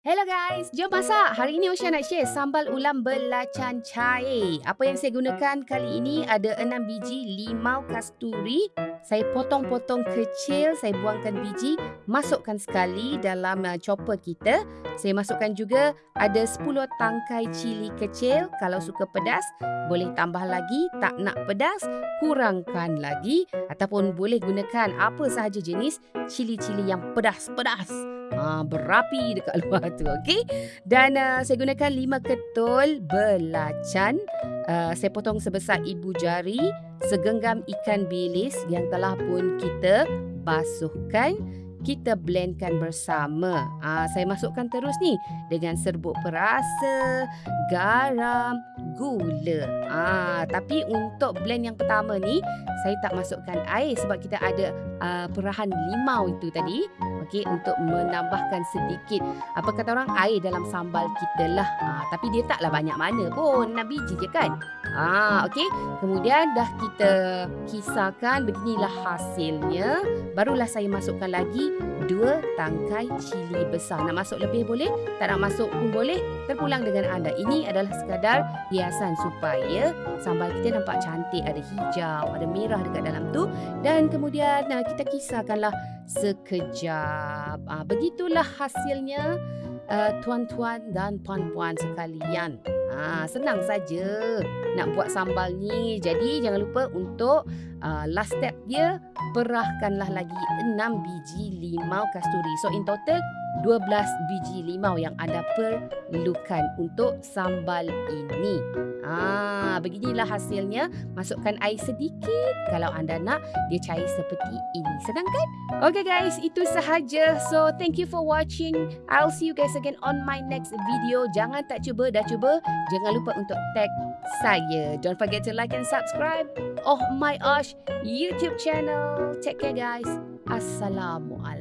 Hello guys, jom masak. Hari ini Osha nak share sambal ulam belacan cair. Apa yang saya gunakan kali ini ada 6 biji limau kasturi. Saya potong-potong kecil, saya buangkan biji, masukkan sekali dalam uh, chopper kita. Saya masukkan juga ada 10 tangkai cili kecil. Kalau suka pedas, boleh tambah lagi. Tak nak pedas, kurangkan lagi. Ataupun boleh gunakan apa sahaja jenis cili-cili yang pedas-pedas. Ha, berapi dekat luar tu, okey? Dan uh, saya gunakan lima ketul belacan. Uh, saya potong sebesar ibu jari, segenggam ikan bilis yang telah pun kita basuhkan. Kita blendkan bersama. Uh, saya masukkan terus ni dengan serbuk perasa, garam, gula. Ah, tapi untuk blend yang pertama ni, saya tak masukkan air sebab kita ada uh, perahan limau itu tadi. Okey untuk menambahkan sedikit apa kata orang air dalam sambal kita lah. Ha, tapi dia taklah banyak mana pun 6 biji je kan? Ha, okey. Kemudian dah kita kisarkan beginilah hasilnya. Barulah saya masukkan lagi dua tangkai cili besar. Nak masuk lebih boleh tak nak masuk pun boleh. Terpulang dengan anda. Ini adalah sekadar hiasan supaya sambal kita nampak cantik ada hijau ada merah dekat dalam tu dan kemudian kita kisarkanlah sekejap. Ah, begitulah hasilnya uh, tuan-tuan dan puan-puan sekalian. Ah, senang saja nak buat sambal ni. Jadi jangan lupa untuk uh, last step dia perahkanlah lagi 6 biji limau kasturi. So in total 12 biji limau yang anda perlukan untuk sambal ini. Ah, beginilah hasilnya. Masukkan air sedikit kalau anda nak dia cair seperti ini. Senang kan? Okay guys, itu sahaja. So thank you for watching. I'll see you guys again on my next video. Jangan tak cuba, dah cuba. Jangan lupa untuk tag saya. Don't forget to like and subscribe. Oh my gosh, YouTube channel. Take care guys. Assalamualaikum.